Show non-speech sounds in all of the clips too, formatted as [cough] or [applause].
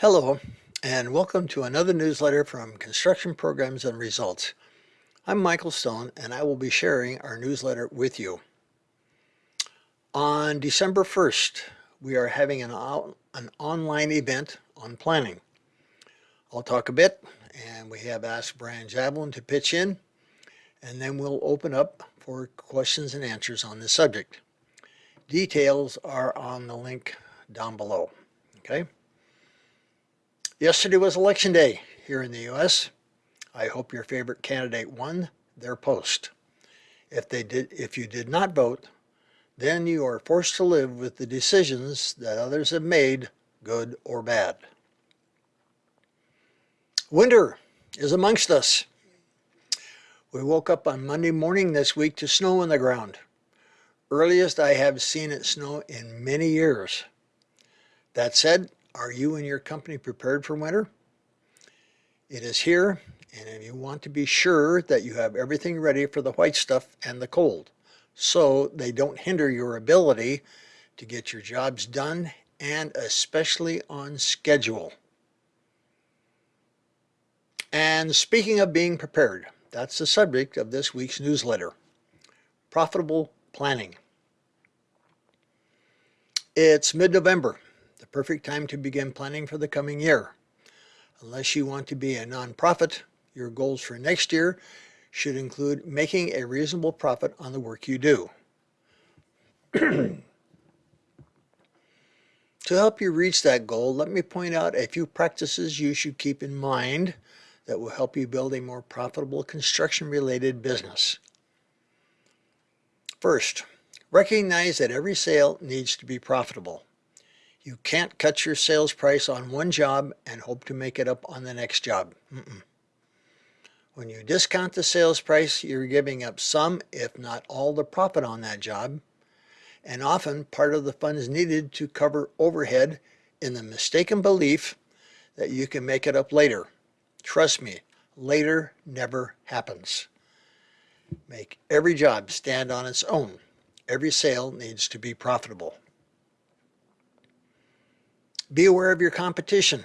Hello, and welcome to another newsletter from Construction Programs and Results. I'm Michael Stone, and I will be sharing our newsletter with you. On December 1st, we are having an, an online event on planning. I'll talk a bit, and we have asked Brian Javelin to pitch in, and then we'll open up for questions and answers on this subject. Details are on the link down below, okay? Yesterday was election day here in the U.S. I hope your favorite candidate won their post. If they did, if you did not vote, then you are forced to live with the decisions that others have made, good or bad. Winter is amongst us. We woke up on Monday morning this week to snow on the ground. Earliest I have seen it snow in many years. That said, are you and your company prepared for winter? It is here, and if you want to be sure that you have everything ready for the white stuff and the cold, so they don't hinder your ability to get your jobs done and especially on schedule. And speaking of being prepared, that's the subject of this week's newsletter. Profitable planning. It's mid-November perfect time to begin planning for the coming year. Unless you want to be a nonprofit, your goals for next year should include making a reasonable profit on the work you do. [clears throat] to help you reach that goal, let me point out a few practices you should keep in mind that will help you build a more profitable construction-related business. First, recognize that every sale needs to be profitable. You can't cut your sales price on one job and hope to make it up on the next job. Mm -mm. When you discount the sales price, you're giving up some, if not all, the profit on that job, and often part of the funds needed to cover overhead in the mistaken belief that you can make it up later. Trust me, later never happens. Make every job stand on its own. Every sale needs to be profitable. Be aware of your competition,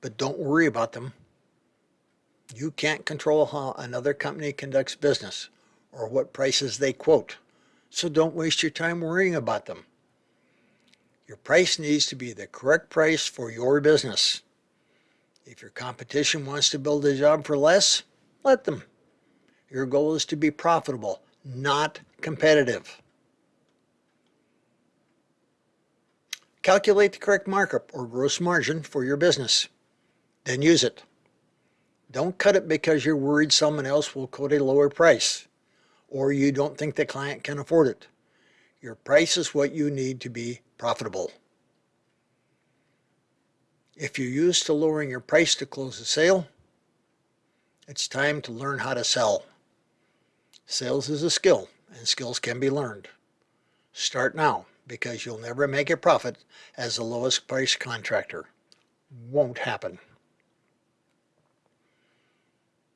but don't worry about them. You can't control how another company conducts business or what prices they quote, so don't waste your time worrying about them. Your price needs to be the correct price for your business. If your competition wants to build a job for less, let them. Your goal is to be profitable, not competitive. Calculate the correct markup or gross margin for your business. Then use it. Don't cut it because you're worried someone else will quote a lower price or you don't think the client can afford it. Your price is what you need to be profitable. If you're used to lowering your price to close a sale, it's time to learn how to sell. Sales is a skill and skills can be learned. Start now because you'll never make a profit as the lowest price contractor. Won't happen.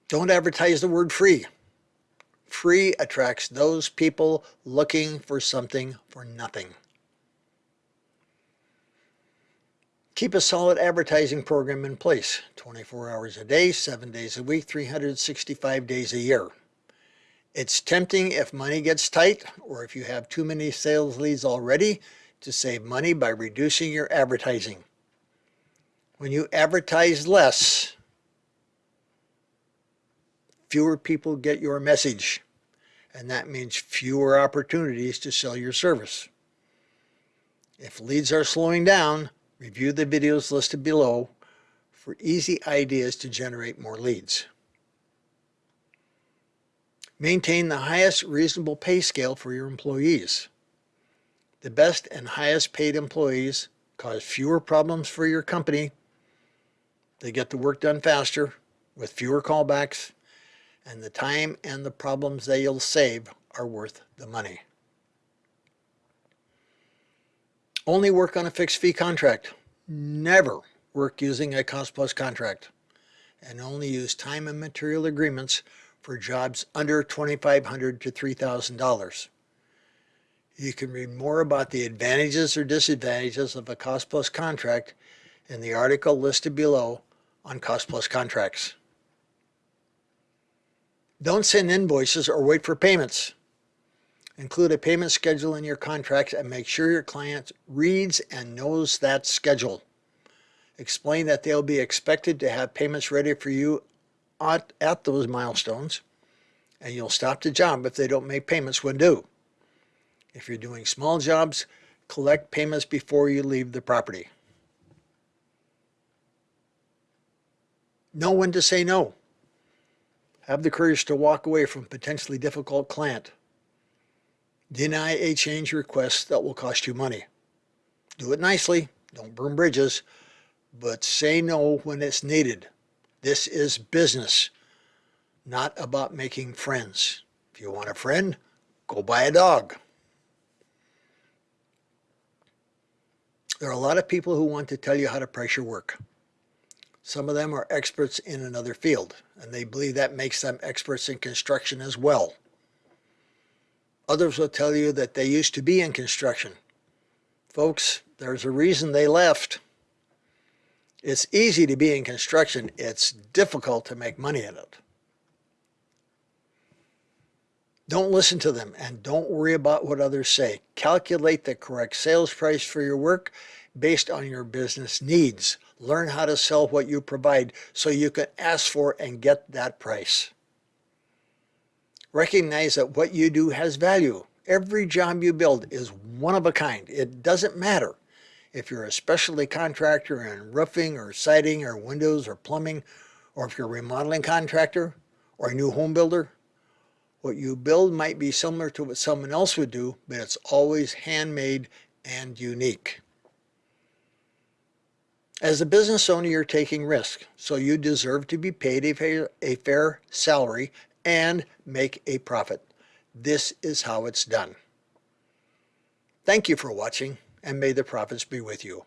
Don't advertise the word free. Free attracts those people looking for something for nothing. Keep a solid advertising program in place, 24 hours a day, 7 days a week, 365 days a year. It's tempting if money gets tight or if you have too many sales leads already to save money by reducing your advertising. When you advertise less, fewer people get your message and that means fewer opportunities to sell your service. If leads are slowing down, review the videos listed below for easy ideas to generate more leads. Maintain the highest reasonable pay scale for your employees. The best and highest paid employees cause fewer problems for your company. They get the work done faster with fewer callbacks and the time and the problems they'll save are worth the money. Only work on a fixed fee contract. Never work using a cost plus contract and only use time and material agreements for jobs under 2,500 to $3,000. You can read more about the advantages or disadvantages of a cost plus contract in the article listed below on Cost Plus contracts. Don't send invoices or wait for payments. Include a payment schedule in your contracts and make sure your client reads and knows that schedule. Explain that they'll be expected to have payments ready for you at, at those milestones and you'll stop the job if they don't make payments when due. If you're doing small jobs, collect payments before you leave the property. Know when to say no. Have the courage to walk away from potentially difficult client. Deny a change request that will cost you money. Do it nicely, don't burn bridges, but say no when it's needed. This is business, not about making friends. If you want a friend, go buy a dog. There are a lot of people who want to tell you how to price your work. Some of them are experts in another field, and they believe that makes them experts in construction as well. Others will tell you that they used to be in construction. Folks, there's a reason they left. It's easy to be in construction. It's difficult to make money in it. Don't listen to them and don't worry about what others say. Calculate the correct sales price for your work based on your business needs. Learn how to sell what you provide so you can ask for and get that price. Recognize that what you do has value. Every job you build is one of a kind. It doesn't matter if you're a specialty contractor in roofing or siding or windows or plumbing, or if you're a remodeling contractor or a new home builder. What you build might be similar to what someone else would do, but it's always handmade and unique. As a business owner, you're taking risk, so you deserve to be paid a fair, a fair salary and make a profit. This is how it's done. Thank you for watching, and may the profits be with you.